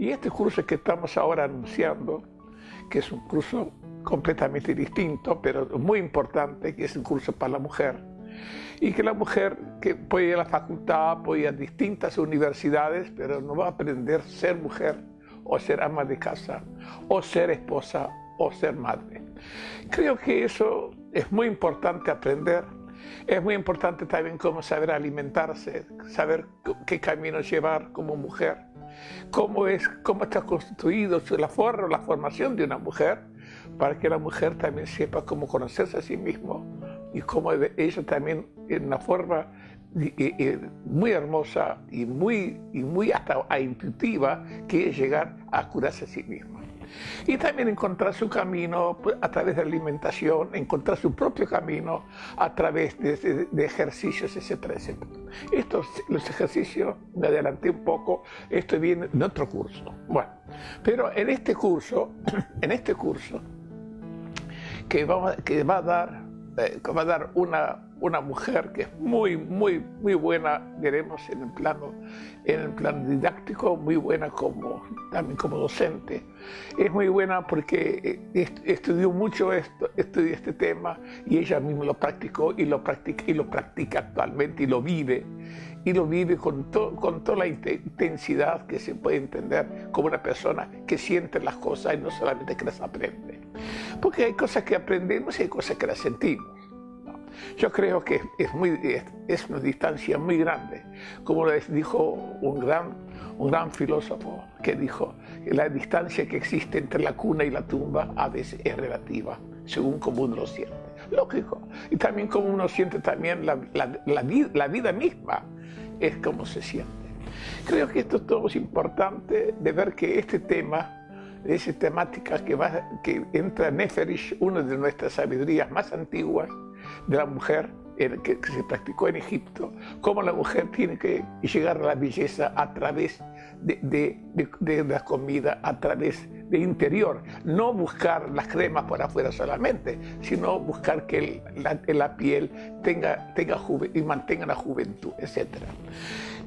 Y este curso que estamos ahora anunciando, que es un curso completamente distinto, pero muy importante, que es un curso para la mujer, y que la mujer que puede ir a la facultad, puede ir a distintas universidades, pero no va a aprender ser mujer, o ser ama de casa, o ser esposa, o ser madre. Creo que eso es muy importante aprender. Es muy importante también cómo saber alimentarse, saber qué camino llevar como mujer, cómo, es, cómo está constituido la, forma, la formación de una mujer, para que la mujer también sepa cómo conocerse a sí mismo y cómo ella también en una forma muy hermosa y muy, y muy hasta intuitiva que es llegar a curarse a sí misma. Y también encontrar su camino a través de alimentación, encontrar su propio camino a través de, ejercicios, etcétera, etcétera. Estos, los ejercicios, me adelanté un poco, esto viene en otro curso. Bueno, pero en este curso, en este curso, que, que va a dar, eh, que va a dar una una mujer que es muy, muy, muy buena, diremos, en el plano, en el plano didáctico, muy buena como, también como docente. Es muy buena porque estudió mucho esto, estudió este tema y ella misma lo practicó y lo practica, y lo practica actualmente y lo vive. Y lo vive con, con toda la intensidad que se puede entender como una persona que siente las cosas y no solamente que las aprende. Porque hay cosas que aprendemos y hay cosas que las sentimos. Yo creo que es, muy, es, una distancia muy grande, como les dijo un gran, un gran filósofo que dijo que la distancia que existe entre la cuna y la tumba a veces es relativa, según como uno lo siente. Lógico. Y también como uno siente también la, la, la, la vida misma, es como se siente. Creo que esto todo es importante de ver que este tema esa temática que, va, que entra en Neferish, una de nuestras sabidurías más antiguas, de la mujer que, se practicó en Egipto, cómo la mujer tiene que llegar a la belleza a través de, la comida, a través de interior, no buscar las cremas por afuera solamente, sino buscar que la, piel tenga, tenga y mantenga la juventud, etc.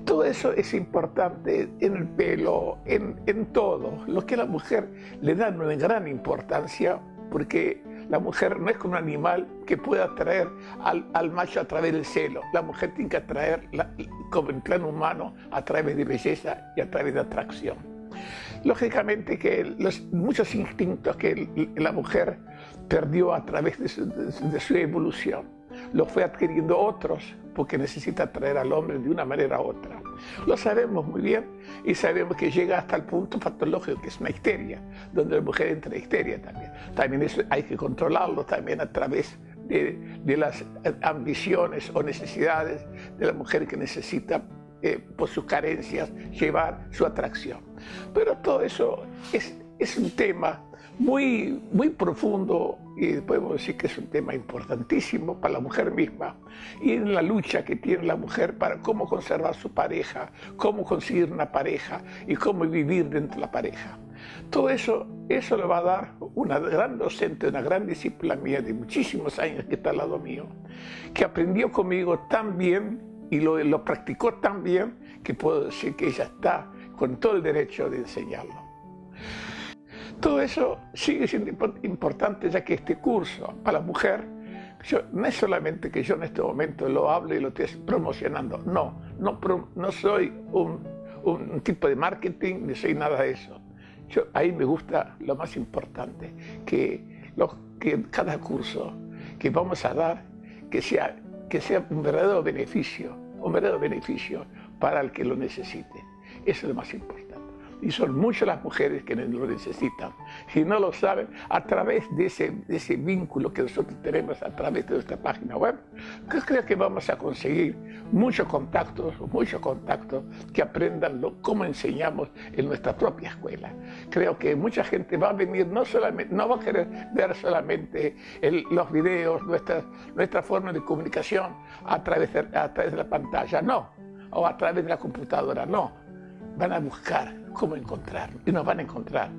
Todo eso es importante en el pelo, en, en todo. Lo que a la mujer le da una gran importancia porque la mujer no es como un animal que pueda atraer al, macho a través del celo. La mujer tiene que atraer, como en plano humano, a través de belleza y a través de atracción. Lógicamente que los, muchos instintos que la mujer perdió a través de su, evolución, los fue adquiriendo otros porque necesita atraer al hombre de una manera u otra. Lo sabemos muy bien y sabemos que llega hasta el punto patológico que es una histeria, donde la mujer entra en histeria también. También eso hay que controlarlo también a través de, las ambiciones o necesidades de la mujer que necesita eh, por sus carencias llevar su atracción. Pero todo eso es, es un tema muy, muy profundo y podemos decir que es un tema importantísimo para la mujer misma y en la lucha que tiene la mujer para cómo conservar su pareja, cómo conseguir una pareja y cómo vivir dentro de la pareja. Todo eso, eso le va a dar una gran docente, una gran discípula mía de muchísimos años que está al lado mío, que aprendió conmigo tan bien y lo, lo practicó tan bien que puedo decir que ella está con todo el derecho de enseñarlo. Todo eso sigue siendo importante ya que este curso para la mujer, no es solamente que yo en este momento lo hable y lo esté promocionando, no, no, no soy un, un, tipo de marketing ni soy nada de eso. Yo, ahí me gusta lo más importante, que, lo, que cada curso que vamos a dar, que sea, que sea un verdadero beneficio, un verdadero beneficio para el que lo necesite. Eso es lo más importante y son muchas las mujeres que lo necesitan. Si no lo saben, a través de ese, ese vínculo que nosotros tenemos a través de nuestra página web, creo que vamos a conseguir muchos contactos, muchos contactos que aprendan lo, cómo enseñamos en nuestra propia escuela. Creo que mucha gente va a venir, no, solamente, no va a querer ver solamente los videos, nuestra, nuestra forma de comunicación a través de, a través de la pantalla, no, o a través de la computadora, no. Van a buscar cómo encontrar y nos van a encontrar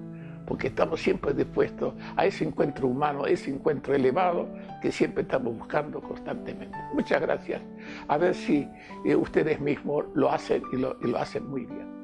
porque estamos siempre dispuestos a ese encuentro humano, ese encuentro elevado que siempre estamos buscando constantemente. Muchas gracias. A ver si eh, ustedes mismos lo hacen y lo hacen muy bien.